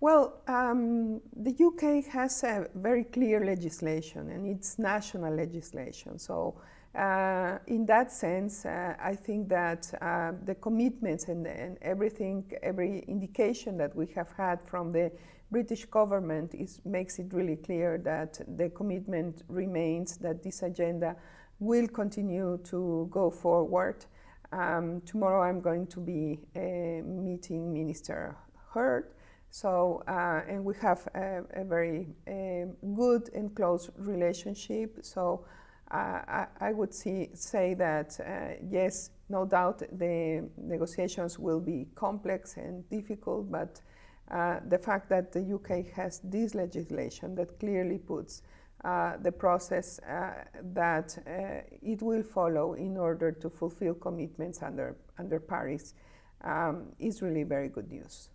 Well, um, the UK has a very clear legislation and it's national legislation. So uh, in that sense, uh, I think that uh, the commitments and, and, everything, every indication that we have had from the British government is, makes it really clear that the commitment remains that this agenda will continue to go forward. Um, tomorrow I'm going to be meeting Minister Hurd so, uh, and we have a, a very um, good and close relationship. So, uh, I, I, would see, say that uh, yes, no doubt the negotiations will be complex and difficult, but uh, the fact that the UK has this legislation that clearly puts uh, the process uh, that it will follow in order to fulfill commitments under, under Paris um, is really very good news.